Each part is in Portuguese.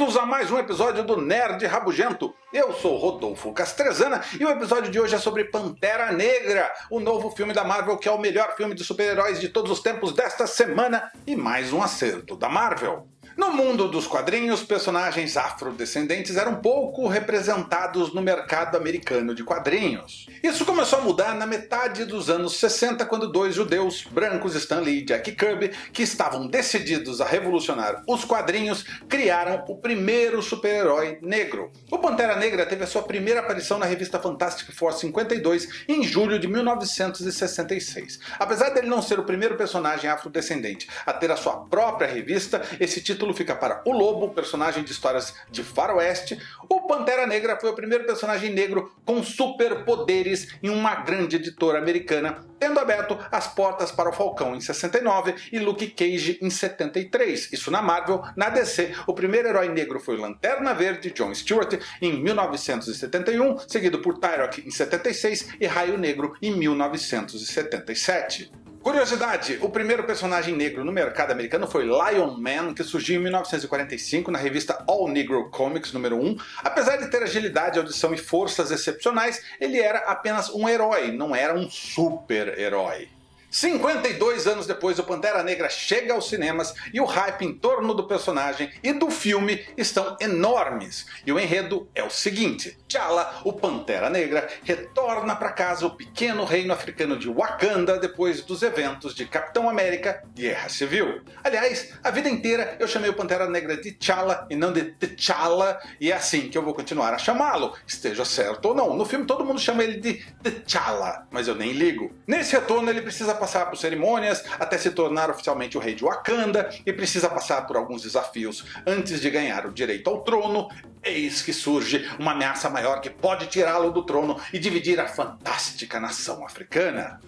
Bem-vindos a mais um episódio do Nerd Rabugento. Eu sou Rodolfo Castrezana e o episódio de hoje é sobre Pantera Negra, o novo filme da Marvel que é o melhor filme de super-heróis de todos os tempos desta semana e mais um acerto da Marvel. No mundo dos quadrinhos, personagens afrodescendentes eram pouco representados no mercado americano de quadrinhos. Isso começou a mudar na metade dos anos 60 quando dois judeus brancos, Stan Lee e Jack Kirby, que estavam decididos a revolucionar os quadrinhos, criaram o primeiro super-herói negro. O Pantera Negra teve a sua primeira aparição na revista Fantastic Four 52 em julho de 1966. Apesar dele não ser o primeiro personagem afrodescendente a ter a sua própria revista, esse título título fica para o Lobo, personagem de histórias de faroeste. O Pantera Negra foi o primeiro personagem negro com superpoderes em uma grande editora americana, tendo aberto as portas para o Falcão em 69 e Luke Cage em 73. Isso na Marvel, na DC, o primeiro herói negro foi o Lanterna Verde, John Stewart, em 1971, seguido por Tyrok em 76 e Raio Negro em 1977. Curiosidade, o primeiro personagem negro no mercado americano foi Lion Man, que surgiu em 1945 na revista All Negro Comics número 1. Apesar de ter agilidade, audição e forças excepcionais, ele era apenas um herói, não era um super-herói. 52 anos depois, o Pantera Negra chega aos cinemas e o hype em torno do personagem e do filme estão enormes. E o enredo é o seguinte, T'Challa, o Pantera Negra, retorna para casa o pequeno reino africano de Wakanda depois dos eventos de Capitão América Guerra Civil. Aliás, a vida inteira eu chamei o Pantera Negra de T'Challa e não de T'Challa, e é assim que eu vou continuar a chamá-lo, esteja certo ou não. No filme todo mundo chama ele de T'Challa, mas eu nem ligo. Nesse retorno ele precisa passar por cerimônias até se tornar oficialmente o rei de Wakanda e precisa passar por alguns desafios antes de ganhar o direito ao trono. Eis que surge uma ameaça maior que pode tirá-lo do trono e dividir a fantástica nação africana.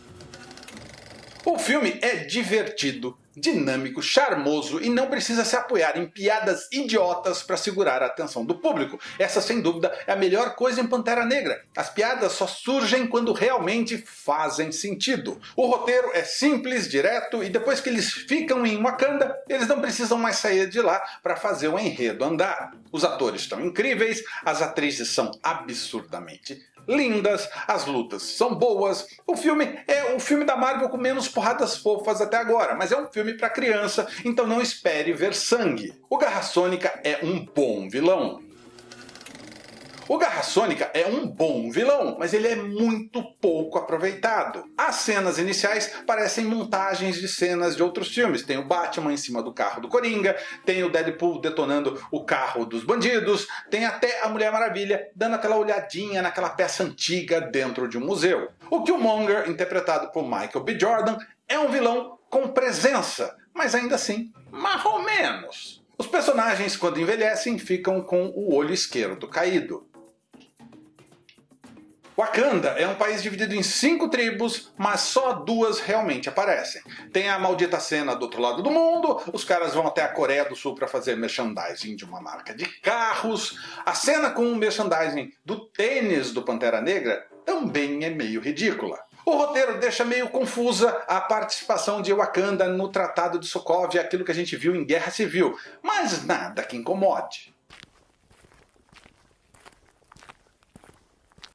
O filme é divertido, dinâmico, charmoso e não precisa se apoiar em piadas idiotas para segurar a atenção do público. Essa sem dúvida é a melhor coisa em Pantera Negra. As piadas só surgem quando realmente fazem sentido. O roteiro é simples, direto e depois que eles ficam em Wakanda, eles não precisam mais sair de lá para fazer o enredo andar. Os atores estão incríveis, as atrizes são absurdamente lindas, as lutas são boas. O filme é o filme da Marvel com menos porradas fofas até agora, mas é um filme para criança, então não espere ver sangue. O Garra Sônica é um bom vilão. O Garra Sônica é um bom vilão, mas ele é muito pouco aproveitado. As cenas iniciais parecem montagens de cenas de outros filmes. Tem o Batman em cima do carro do Coringa, tem o Deadpool detonando o carro dos bandidos, tem até a Mulher Maravilha dando aquela olhadinha naquela peça antiga dentro de um museu. O Killmonger, interpretado por Michael B. Jordan, é um vilão com presença, mas ainda assim, mais ou menos. Os personagens, quando envelhecem, ficam com o olho esquerdo caído. Wakanda é um país dividido em cinco tribos, mas só duas realmente aparecem. Tem a maldita cena do outro lado do mundo, os caras vão até a Coreia do Sul para fazer merchandising de uma marca de carros. A cena com o merchandising do tênis do Pantera Negra também é meio ridícula. O roteiro deixa meio confusa a participação de Wakanda no Tratado de Sokovia, aquilo que a gente viu em Guerra Civil, mas nada que incomode.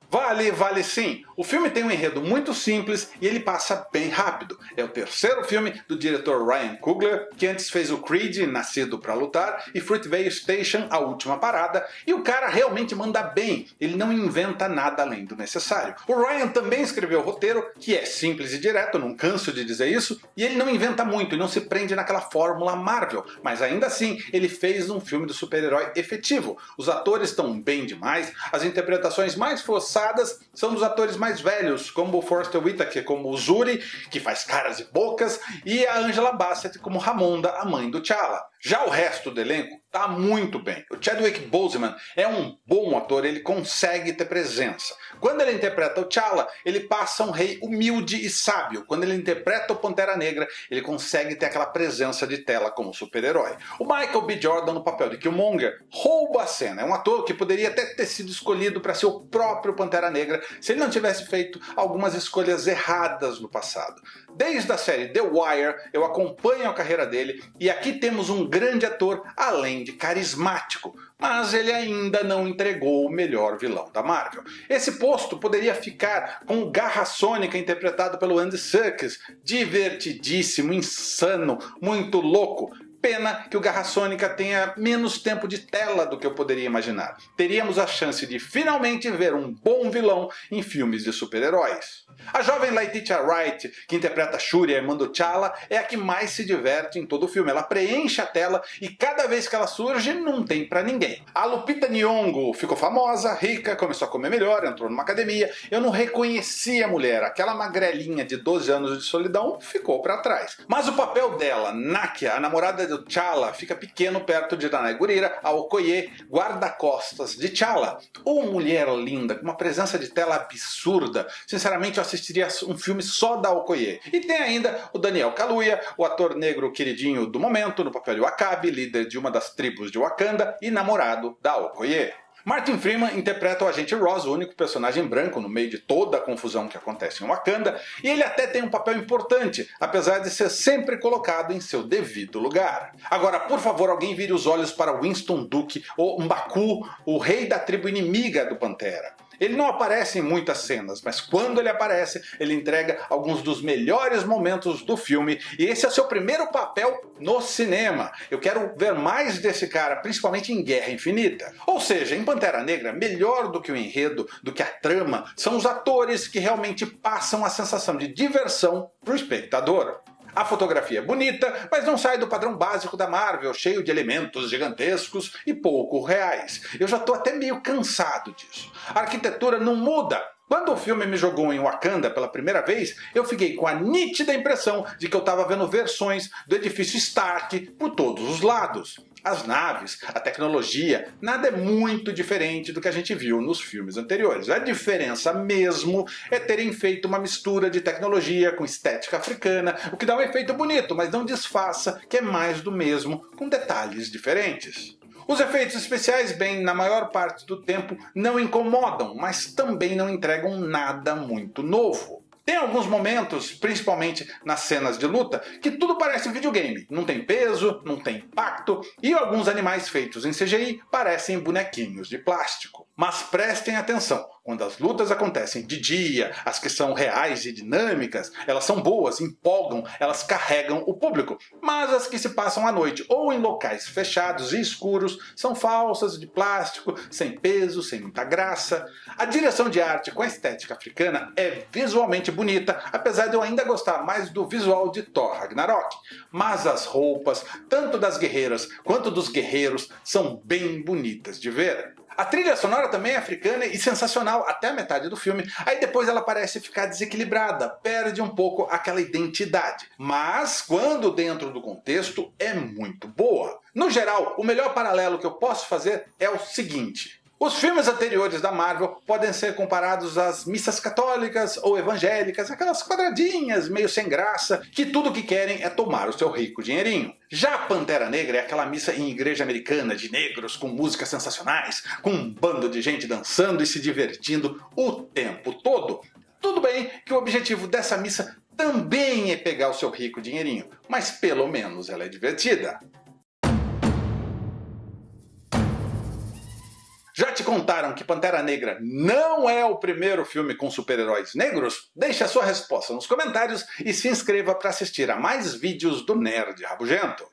Vale, vale sim. O filme tem um enredo muito simples e ele passa bem rápido. É o terceiro filme do diretor Ryan Coogler, que antes fez o Creed, Nascido para Lutar, e Fruitvale Station, A Última Parada, e o cara realmente manda bem, ele não inventa nada além do necessário. O Ryan também escreveu o roteiro, que é simples e direto, não canso de dizer isso, e ele não inventa muito e não se prende naquela fórmula Marvel, mas ainda assim ele fez um filme do super-herói efetivo. Os atores estão bem demais, as interpretações mais forçadas são dos atores mais velhos, como o Forrest Whitaker como o Zuri, que faz caras e bocas, e a Angela Bassett como Ramonda, a mãe do T'Challa. Já o resto do elenco tá muito bem. O Chadwick Boseman é um bom ator, ele consegue ter presença. Quando ele interpreta o T'Challa, ele passa um rei humilde e sábio. Quando ele interpreta o Pantera Negra, ele consegue ter aquela presença de tela como super-herói. O Michael B. Jordan no papel de Killmonger rouba a cena. É um ator que poderia até ter sido escolhido para ser o próprio Pantera Negra se ele não tivesse feito algumas escolhas erradas no passado. Desde a série The Wire, eu acompanho a carreira dele e aqui temos um grande ator além de carismático, mas ele ainda não entregou o melhor vilão da Marvel. Esse posto poderia ficar com Garra Sônica interpretado pelo Andy Serkis, divertidíssimo, insano, muito louco, Pena que o Garra Sônica tenha menos tempo de tela do que eu poderia imaginar. Teríamos a chance de finalmente ver um bom vilão em filmes de super-heróis. A jovem Letitia Wright, que interpreta Shuri, a irmã do T'Challa, é a que mais se diverte em todo o filme. Ela preenche a tela e cada vez que ela surge, não tem para ninguém. A Lupita Nyong'o ficou famosa, rica, começou a comer melhor, entrou numa academia. Eu não reconheci a mulher, aquela magrelinha de 12 anos de solidão ficou para trás. Mas o papel dela, Nakia, a namorada do T'Challa, fica pequeno perto de Danai Gurira, a Okoye, guarda-costas de T'Challa. Ou mulher linda, com uma presença de tela absurda. Sinceramente, eu assistiria um filme só da Okoye. E tem ainda o Daniel Kaluuya, o ator negro queridinho do momento, no papel de Wakabi, líder de uma das tribos de Wakanda e namorado da Okoye. Martin Freeman interpreta o agente Ross, o único personagem branco no meio de toda a confusão que acontece em Wakanda, e ele até tem um papel importante, apesar de ser sempre colocado em seu devido lugar. Agora, por favor, alguém vire os olhos para Winston Duke, ou Mbaku, o rei da tribo inimiga do Pantera. Ele não aparece em muitas cenas, mas quando ele aparece, ele entrega alguns dos melhores momentos do filme, e esse é seu primeiro papel no cinema. Eu quero ver mais desse cara, principalmente em Guerra Infinita. Ou seja, em Pantera Negra, melhor do que o enredo, do que a trama, são os atores que realmente passam a sensação de diversão para o espectador. A fotografia é bonita, mas não sai do padrão básico da Marvel, cheio de elementos gigantescos e pouco reais. Eu já estou até meio cansado disso. A arquitetura não muda, quando o filme me jogou em Wakanda pela primeira vez, eu fiquei com a nítida impressão de que eu estava vendo versões do edifício Stark por todos os lados as naves, a tecnologia, nada é muito diferente do que a gente viu nos filmes anteriores. A diferença mesmo é terem feito uma mistura de tecnologia com estética africana, o que dá um efeito bonito, mas não disfarça que é mais do mesmo, com detalhes diferentes. Os efeitos especiais, bem, na maior parte do tempo não incomodam, mas também não entregam nada muito novo. Tem alguns momentos, principalmente nas cenas de luta, que tudo parece videogame. Não tem peso, não tem impacto, e alguns animais feitos em CGI parecem bonequinhos de plástico. Mas prestem atenção, quando as lutas acontecem de dia, as que são reais e dinâmicas, elas são boas, empolgam, elas carregam o público. Mas as que se passam à noite ou em locais fechados e escuros são falsas, de plástico, sem peso, sem muita graça. A direção de arte com a estética africana é visualmente bonita, apesar de eu ainda gostar mais do visual de Thor Ragnarok. Mas as roupas, tanto das guerreiras quanto dos guerreiros, são bem bonitas de ver. A trilha sonora também é africana e sensacional até a metade do filme, aí depois ela parece ficar desequilibrada, perde um pouco aquela identidade. Mas, quando dentro do contexto, é muito boa. No geral, o melhor paralelo que eu posso fazer é o seguinte. Os filmes anteriores da Marvel podem ser comparados às missas católicas ou evangélicas, aquelas quadradinhas meio sem graça, que tudo que querem é tomar o seu rico dinheirinho. Já Pantera Negra é aquela missa em igreja americana de negros com músicas sensacionais, com um bando de gente dançando e se divertindo o tempo todo. Tudo bem que o objetivo dessa missa também é pegar o seu rico dinheirinho, mas pelo menos ela é divertida. Já te contaram que Pantera Negra não é o primeiro filme com super-heróis negros? Deixe a sua resposta nos comentários e se inscreva para assistir a mais vídeos do Nerd Rabugento.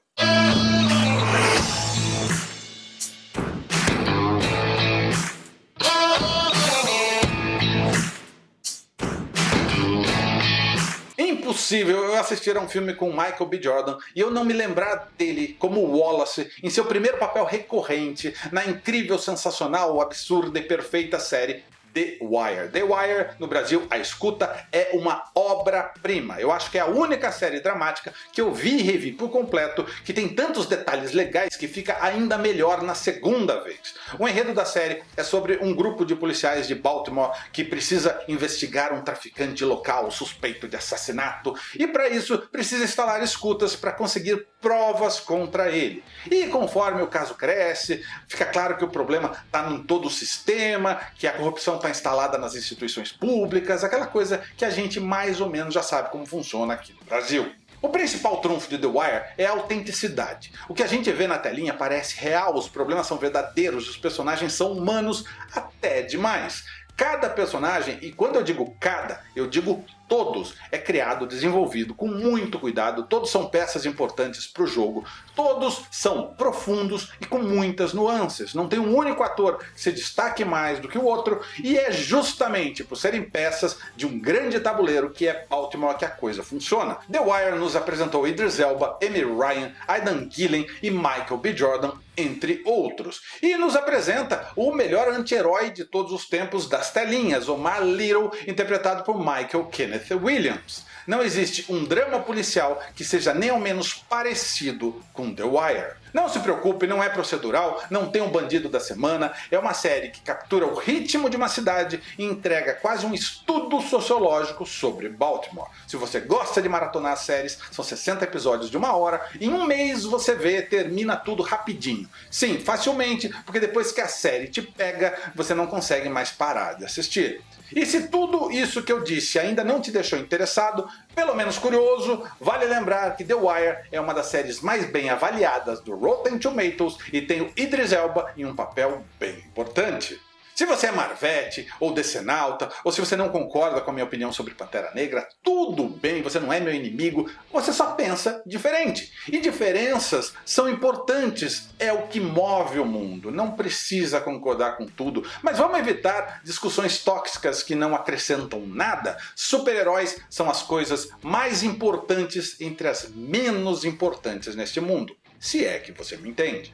Impossível eu assistir a um filme com Michael B. Jordan e eu não me lembrar dele como Wallace em seu primeiro papel recorrente na incrível, sensacional, absurda e perfeita série The Wire. The Wire, no Brasil, a escuta é uma obra-prima. Eu acho que é a única série dramática que eu vi e revi por completo que tem tantos detalhes legais que fica ainda melhor na segunda vez. O enredo da série é sobre um grupo de policiais de Baltimore que precisa investigar um traficante local suspeito de assassinato e para isso precisa instalar escutas para conseguir provas contra ele. E conforme o caso cresce, fica claro que o problema está em todo o sistema, que a corrupção está instalada nas instituições públicas, aquela coisa que a gente mais ou menos já sabe como funciona aqui no Brasil. O principal trunfo de The Wire é a autenticidade. O que a gente vê na telinha parece real, os problemas são verdadeiros, os personagens são humanos até demais. Cada personagem, e quando eu digo cada, eu digo todos, é criado, desenvolvido com muito cuidado, todos são peças importantes para o jogo, todos são profundos e com muitas nuances, não tem um único ator que se destaque mais do que o outro, e é justamente por serem peças de um grande tabuleiro que é Baltimore que a coisa funciona. The Wire nos apresentou Idris Elba, Amy Ryan, Aidan Gillen e Michael B. Jordan, entre outros. E nos apresenta o melhor anti-herói de todos os tempos das telinhas, Omar Little, interpretado por Michael Kenneth Williams. Não existe um drama policial que seja nem ao menos parecido com The Wire. Não se preocupe, não é procedural, não tem um bandido da semana, é uma série que captura o ritmo de uma cidade e entrega quase um estudo sociológico sobre Baltimore. Se você gosta de maratonar séries, são 60 episódios de uma hora, em um mês você vê, termina tudo rapidinho. Sim, facilmente, porque depois que a série te pega, você não consegue mais parar de assistir. E se tudo isso que eu disse ainda não te deixou interessado, pelo menos curioso, vale lembrar que The Wire é uma das séries mais bem avaliadas do Rotten Tomatoes e tem o Idris Elba em um papel bem importante. Se você é Marvete ou Decenalta, ou se você não concorda com a minha opinião sobre Pantera Negra, tudo bem, você não é meu inimigo, você só pensa diferente. E diferenças são importantes, é o que move o mundo, não precisa concordar com tudo, mas vamos evitar discussões tóxicas que não acrescentam nada. Super-heróis são as coisas mais importantes entre as menos importantes neste mundo, se é que você me entende.